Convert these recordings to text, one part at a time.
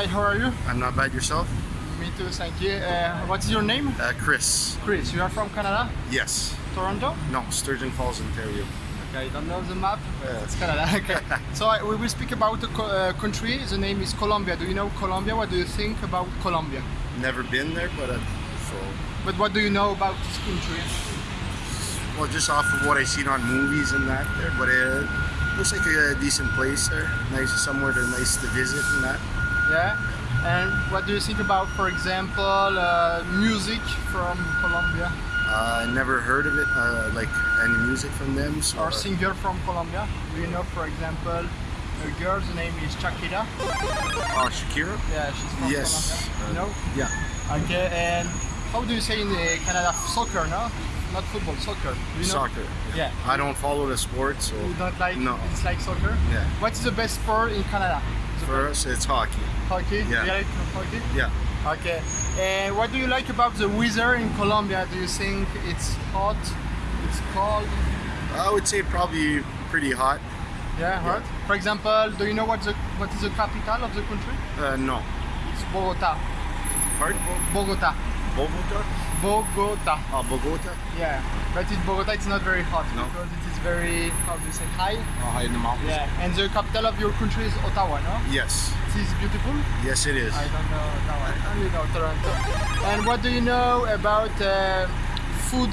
Hi, how are you? I'm not bad yourself? Me too, thank you. Uh, what is your name? Uh, Chris. Chris, you are from Canada? Yes. Toronto? No, Sturgeon Falls, Ontario. Okay, you don't know the map? Yeah. It's Canada, okay. so I, we will speak about a co- uh, country, the name is Colombia. Do you know Colombia? What do you think about Colombia? Never been there, but uh, so But what do you know about this country? well, just off of what I've seen on movies and that there, but it looks like a decent place there. Nice, somewhere to nice to visit and that. Yeah? And what do you think about, for example, uh, music from Colombia? Uh, I never heard of it, uh, like any music from them. So, Or singer from Colombia? Do you know, for example, a girl's name is Shakira? Oh, Shakira. Yeah, she's from Yes. Colombia. You know? Yeah. Okay, and how do you say in uh, Canada soccer, no? Not football, soccer. You know? Soccer. Yeah. I don't follow the sport, so You don't like No. it's like soccer? Yeah. What is the best sport in Canada? For us it's hockey. hockey? Yeah. You like hockey? Yeah. Okay. And what do you like about the weather in Colombia? Do you think it's hot? It's cold? I would say probably pretty hot. Yeah, hot. For example, do you know what the what is the capital of the country? Uh, no. It's Bogota. Pardon? Bogota. Bogota? Bogota. Oh, Bogota? Yeah. But in Bogota it's not very hot No. because very how do you say high? Oh, high in the mountains? Yeah. And the capital of your country is Ottawa, no? Yes. It is beautiful. Yes, it is. I don't know Ottawa. I only know Toronto. And what do you know about uh, food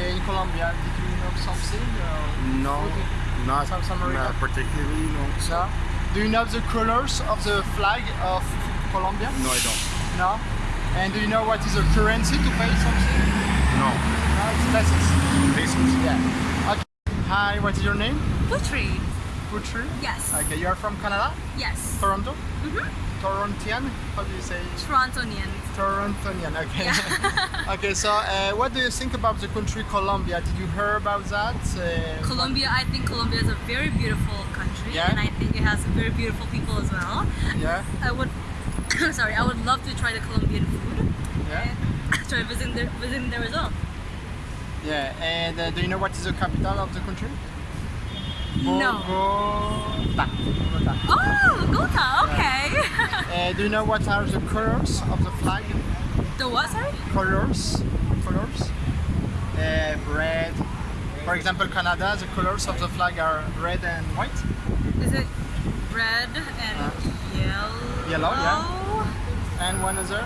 in Colombia? Did you know something? No, food? not, South America? not particularly. No. No. Do you know the colors of the flag of Colombia? No, I don't. No. And do you know what is a currency to pay something? No. No, it's pesos. Basics. Yeah. Hi, what is your name? Putri. Putri? Yes. Okay, you are from Canada? Yes. Toronto? Mhm. Torontian? How do you say? Torontonian. Torontonian, okay. okay, so uh, what do you think about the country Colombia? Did you hear about that? Uh, Colombia, I think Colombia is a very beautiful country, Yeah. and I think it has very beautiful people as well. Yeah, I would, sorry, I would love to try the Colombian food yeah, try visiting there, visiting there as well. Yeah. And uh, do you know what is the capital of the country? No. Bogota. Bogota. Oh, Bogota. Okay. Uh, do you know what are the colors of the flag? the what? Sorry. Colors? Colors? Uh, red. For example, Canada, the colors of the flag are red and white. Is it red and Uh, yellow? yellow, yeah. And one other?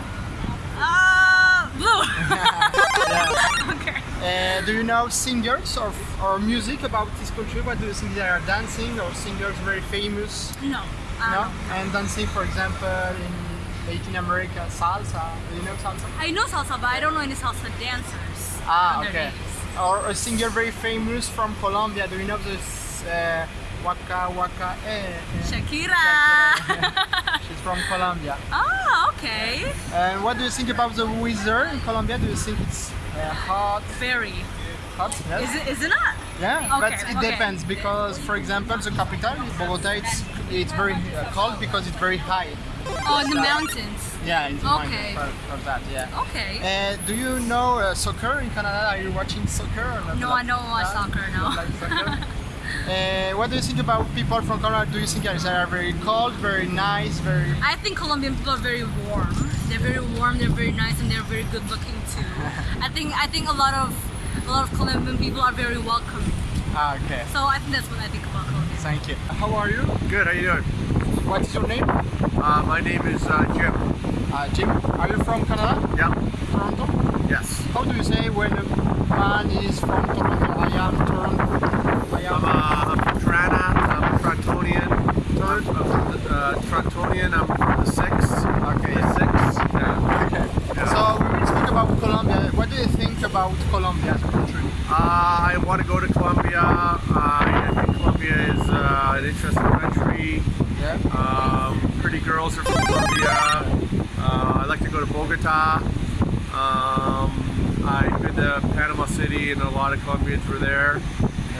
Uh, blue. Yeah. okay. Uh, do you know singers or, or music about this country? What do you think they are dancing or singers very famous? No. No? And dancing, for example, in Latin America, salsa. Do you know salsa? I know salsa, but I don't know any salsa dancers. Ah, okay. Or a singer very famous from Colombia. Do you know this uh, Waka Waka? Eh, eh, Shakira. Shakira. She's from Colombia. Oh, okay. And what do you think about the weather in Colombia? Do you think it's uh, hot? Very. Hot? Yes. Is it? Is it not? Yeah, Okay, but it okay. depends because, for example, the capital, Bogota, it's it's very cold because it's very high. Oh, in the mountains. Yeah, in the Okay. mountain for, for that. Yeah. Okay. Uh, do you know uh, soccer in Canada? Are you watching soccer? No, Like I don't watch soccer, You no. like soccer? uh, what do you think about people from Canada? Do you think they are very cold, very nice, very? I think Colombian people are very warm. They're very warm. They're very nice, and they're very good looking too. I think I think a lot of a lot of Colombian people are very welcoming. Ah, okay. So I think that's what I think about Colombia. Thank you. How are you? Good, how are you doing? What is your name? Uh, my name is uh, Jim. Uh, Jim. Are you from Canada? Yeah, Toronto? yes. How do you say when a man is from Toronto? I am Toronto. I I'm, am. uh, I'm from Toronto, I'm a Torontonian. I'm from the, uh, Torontonian, I'm from the 6th. Okay. The 6th, yeah. Okay. Yeah. So we about Colombia. What do you think about Colombia as a country? Uh, I want to go to Colombia. Uh, I think Colombia is uh, an interesting country. Yeah. Um, pretty girls are from Colombia. Uh, I like to go to Bogota. Um, I've been to Panama City, and a lot of Colombians were there.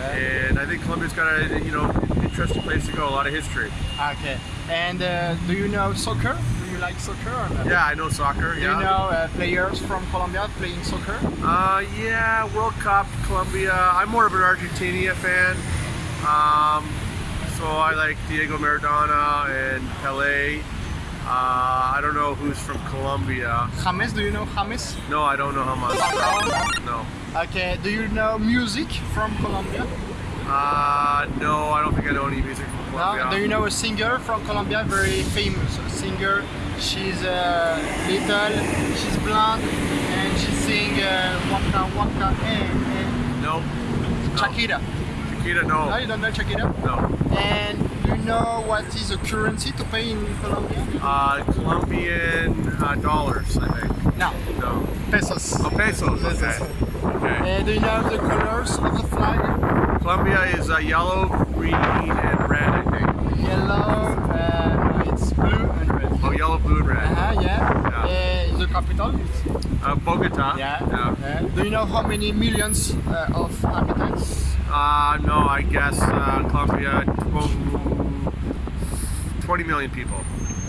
And I think Colombia's got a you know interesting place to go. A lot of history. Okay. And uh, do you know soccer? Like soccer or? Yeah, I know soccer. Do Yeah. you know uh, players from Colombia playing soccer? Uh, yeah, World Cup, Colombia. I'm more of an Argentina fan. Um, so I like Diego Maradona and Pele. Uh, I don't know who's from Colombia. James, do you know James? No, I don't know. Falcao? No. Okay, do you know music from Colombia? Uh, no, I don't think I know any music from Do you know a singer from Colombia, very famous? Singer, she's uh, little, she's blonde, and she sing uh, Waka Waka eh, eh. No. Shakira. Chiquita, No, no. you don't know Shakira? No. And do you know what is the currency to pay in Colombia? Uh, Colombian uh, dollars, I think. No, No. pesos. Oh, pesos. Okay. Pesos. Okay. Uh, do you know the colors of the flag? Colombia is uh, yellow, green, and red, I think. Yellow, uh, it's blue and red. Oh, yellow, blue, and red. Uh-huh, yeah. Yeah. Uh, the capital? Uh, Bogota. Yeah. Yeah. yeah. Do you know how many millions uh, of inhabitants? Uh, no, I guess uh, Colombia, tw- 20 million people.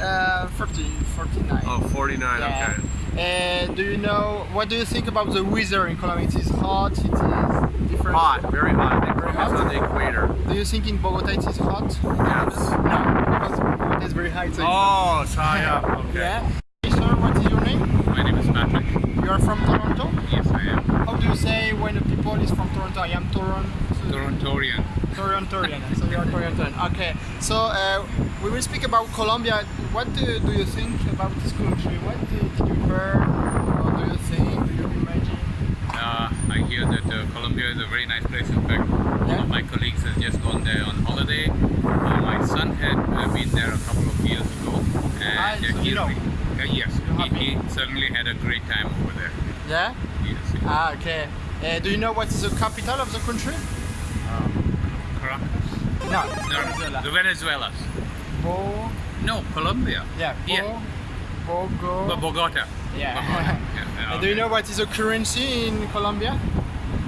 Uh, 40, 49. Oh, 49, Yeah. okay. Uh, do you know, what do you think about the weather in Colombia? It is hot, it is different. Hot, very hot. Think Very hot? on the equator. Do you think in Bogota it is hot? Yes. No, because Bogota is very high. So Oh, it's high up. Okay. Yeah. Hey, sir, what is your name? My name is Patrick. You are from Toronto? Yes, I am. How do you say when the people is from Toronto? I am Toronto. Torontorian. Torontorian. so you are Torontoan. Okay. So uh, we will speak about Colombia. What do, do you think about this country? What did you hear? What do you think? Do you imagine? Uh, I hear that uh, Colombia is a very nice place. In fact, one Yeah. of my colleagues has just gone there on holiday. Uh, my son had uh, been there a couple of years ago, and Ah, so you know. uh, yes, he, he certainly had a great time. Yeah. Yes. yes. Ah, okay. Uh, do you know what is the capital of the country? Um, Caracas? No. No, Venezuela. the Venezuelas. Bo. No, Colombia. Yeah. Bo. Yeah. Bogo. Bo- Bogota. Yeah. Bogota. Yeah, Uh, do you know what is the currency in Colombia?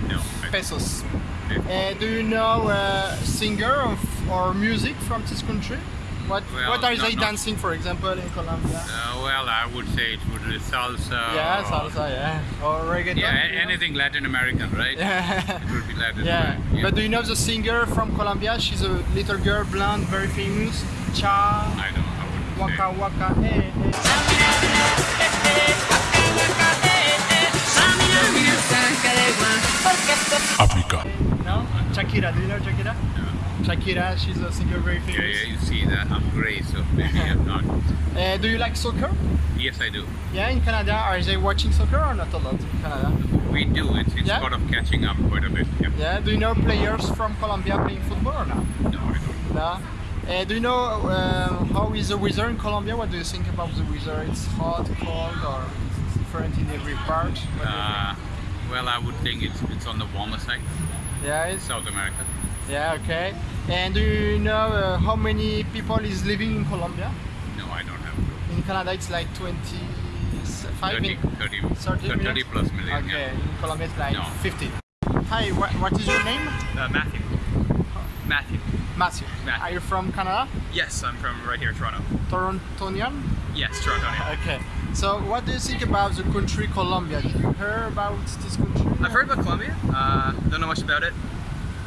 No. Pesos. Okay. Uh, do you know a singer of, or music from this country? What Well, What are not- they not- dancing, for example, in Colombia? Uh, well, I would say it would be salsa. yeah, or- salsa, yeah, or reggaeton. Yeah, you know? anything Latin American, right? Yeah. It would be Latin Yeah. American. but do you know the singer from Colombia? She's a little girl, blonde, very famous. Cha, I don't. I wouldn't waka waka, eh, eh. África. No? Shakira, do you know Shakira? Shakira, she's a singer very say. Yeah, famous. yeah, you see that. I'm gray, so maybe I'm not. Uh, do you like soccer? Yes, I do. Yeah, in Canada, are they watching soccer or not a lot in Canada? We do. It's, it's Yeah? sort of catching up quite a bit. Yeah. Yeah, do you know players from Colombia playing football or not? No, I don't. No. Uh, do you know um, how is the weather in Colombia? What do you think about the weather? It's hot, cold, or it's different in every part? What do you Uh, well, I would think it's it's on the warmer side, yeah, it's, South America. yeah, okay. And do you know uh, how many people is living in Colombia? No, I don't have. a clue. In Canada, it's like 25 30, million. 30, 30 30 million? plus million. Okay, Yeah. in Colombia it's like No. 50. Hi, what, what is your name? Uh, Matthew. Matthew. Matthew. Matthew. Are you from Canada? Yes, I'm from right here, Toronto. Torontonian? Yes, Toronto. yeah. Okay. So, what do you think about the country Colombia? Did you hear about this country? I've heard about Colombia. Uh, don't know much about it.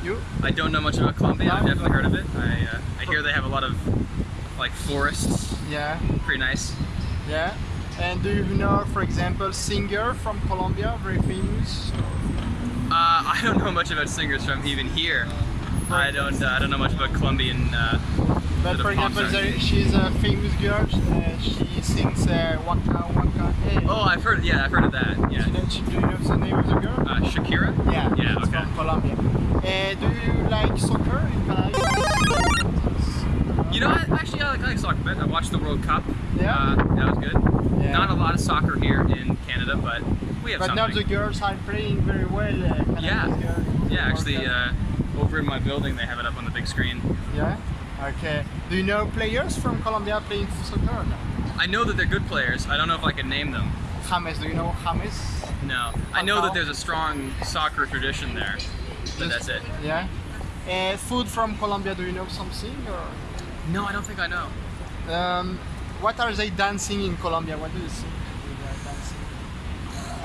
You? I don't know much about Colombia. I've definitely heard of it. I, uh, I hear they have a lot of like forests. Yeah. Pretty nice. Yeah. And do you know, for example, singer from Colombia, very famous? Uh, I don't know much about singers from even here. I don't. Uh, I don't know much about Colombian. Uh, But for example, there, she's a famous girl. Uh, she sings uh, Waka Waka Hey. oh, I've heard. Yeah, I've heard of that. Yeah. Do you know- do you know the name of the girl? Uh, Shakira. Yeah, Yeah. she's Okay. from Colombia. Uh, do you like soccer in Canada? You know, I, actually, I like, I like soccer a bit. I watched the World Cup. Yeah? Uh, that was good. Yeah. Not a lot of soccer here in Canada, but we have But now the girls are playing very well. Uh, Yeah. Yeah, actually, uh, over in my building, they have it up on the big screen. Yeah. Okay. Do you know players from Colombia playing soccer? I know that they're good players. I don't know if I can name them. James, do you know James? No. I know that there's a strong soccer tradition there, but that's it. Yeah. Uh, food from Colombia, do you know something? Or No, I don't think I know. um, what are they dancing in Colombia? What do you think they are dancing?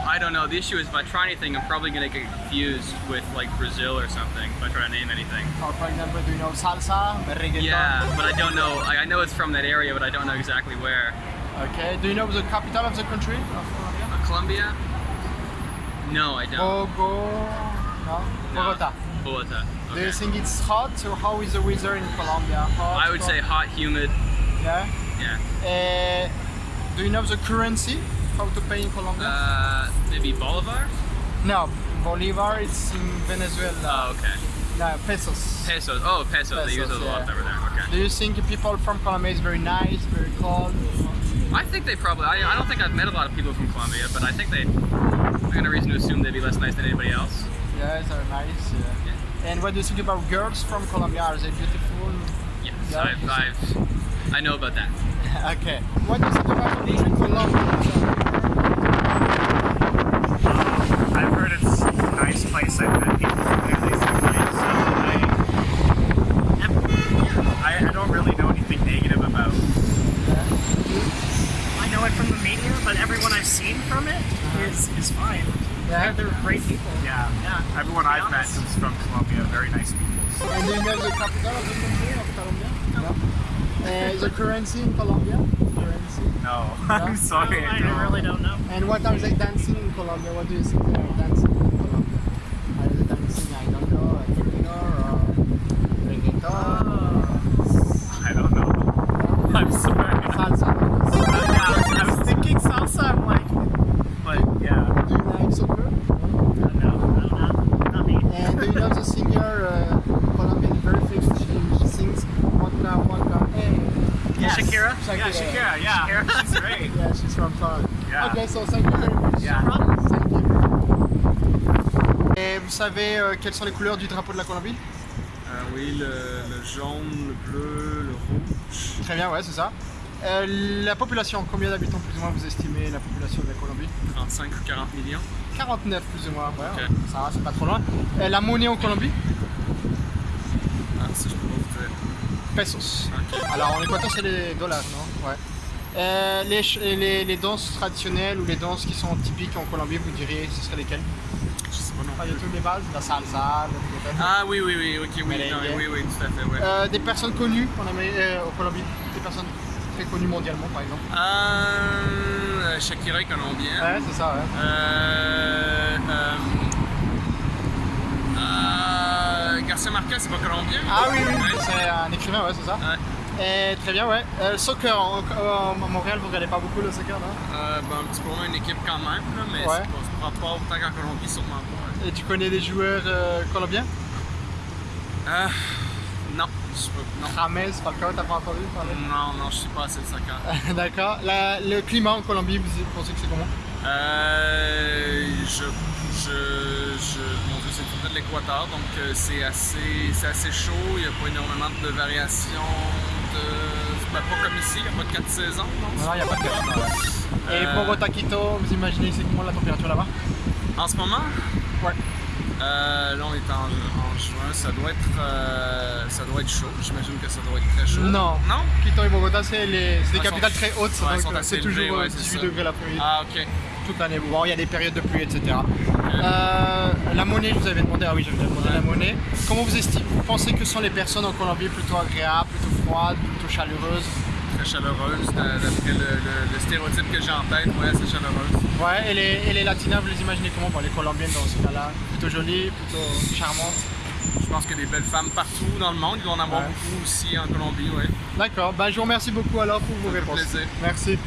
I don't know. The issue is if I try anything, I'm probably gonna get confused with like Brazil or something if I try to name anything. Or for example, do you know salsa, reggaeton? Yeah, but I don't know. I, I know it's from that area, but I don't know exactly where. Okay. Do you know the capital of the country? Of Colombia? Uh, Colombia? No, I don't. Bogo. No. No. Bogota. Bogota. Do you think it's hot or how is the weather in Colombia? Hot, I would say hot, humid. Yeah. Yeah. Uh, do you know the currency? How to pay in Colombia? Uh, maybe Bolivar? no. Bolivar, it's in Venezuela. Oh, okay. No, pesos. Pesos. Oh, pesos. they use Pesos, those a lot yeah. over there. Okay. Do you think people from Colombia is very nice, very cold? I think they probably. I, I don't think I've met a lot of people from Colombia, but I think they. I got a reason to assume they'd be less nice than anybody else. Yes, they're nice. Yeah. And what do you think about girls from Colombia? Are they beautiful? Yes, Yeah. I've, I've. I know about that. okay. What do you think about the country uh, Colombia? I've heard it's a nice place. I've met people from there. They seem nice. So I, I, I don't really know anything negative about. I know it from the media, but everyone I've seen from it uh-huh. is is fine. Yeah. They're, they're great people. Yeah, Yeah. everyone I've met who's from Colombia, very nice people. And do you know the capital of the country Colombia? No. Uh, the currency in Colombia? Currency. No, No? I'm sorry. I, I really don't know. And what are they dancing in Colombia? What do you think they are dancing so thank you very much. Yeah. Thank you. Et vous savez euh, quelles sont les couleurs du drapeau de la Colombie? Euh, oui, le, le jaune, le bleu, le rouge. Très bien, ouais, c'est ça. Euh, la population, combien d'habitants plus ou moins vous estimez la population de la Colombie? 35 ou 40 millions. 49 plus ou moins, ouais, ça va, c'est pas trop loin. La monnaie en Colombie? Ah, je peux vous. Pesos. Alors en Équateur, c'est les dollars, non? Ouais. Euh, les, ch- les, les danses traditionnelles ou les danses qui sont typiques en Colombie, vous diriez, ce seraient lesquelles? Je sais pas non Pas du tout les bases, la salsa, le. Ah oui, oui, oui, ok, oui, non, oui, oui, tout à fait, ouais. Euh, des personnes connues en Amérique, euh, en Colombie, des personnes très connues mondialement par exemple? Euh, Shakira est colombienne. Ouais, c'est ça, ouais. Euh, euh, euh, Garcia Marquez, c'est pas colombien? Ah oui, oui, Ouais. c'est un écrivain, ouais, c'est ça. Ouais. Et très bien, ouais. Euh, soccer, à Montréal, vous regardez pas beaucoup le soccer, non Euh, ben, un petit peu moins une équipe quand même, là, mais Ouais. c'est pas, pas, autant qu'en Colombie, sûrement pas. Et tu connais des joueurs euh, colombiens? Euh, non, je sais pas, non. Falcao, t'as pas entendu parler? Non, non, je sais pas assez de soccer. D'accord. Le climat en Colombie, vous pensez que c'est comment? Euh, je, je, je, mon Dieu, c'est tout de l'équateur, donc euh, c'est assez, c'est assez chaud. Il n'y a pas énormément de variations de, ben, pas comme ici, il n'y a pas de quatre saisons. non? Non, il n'y a pas de climat. Et Euh, Bogota, Quito, vous imaginez c'est comment la température là-bas? En ce moment, Ouais. euh, là on est en, en juin, ça doit être, euh, ça doit être chaud. J'imagine que ça doit être très chaud. Non. Non? Quito et Bogota, c'est des Ah, capitales très hautes, ouais, donc euh, c'est toujours ouais, euh, c'est 18 ça. degrés l'après-midi, Ah, ok. Toute l'année. Bon, il y a des périodes de pluie, etc. Euh, la monnaie, je vous avais demandé, ah oui, je vous avais demandé la monnaie. Comment vous estimez, vous pensez que sont les personnes en Colombie plutôt agréables, plutôt froides, plutôt chaleureuses? Très chaleureuse, d'a- d'après le, le- le stéréotype que j'ai en tête, ouais, c'est chaleureuse. Ouais, et les, et les latinas, vous les imaginez comment? Bon, les colombiennes dans ce cas-là, plutôt jolies, plutôt charmantes. Je pense qu'il y a des belles femmes partout dans le monde. Il doit en avoir Ouais. beaucoup aussi en Colombie, oui. D'accord, bah, je vous remercie beaucoup alors pour vos réponses. plaisir. Merci.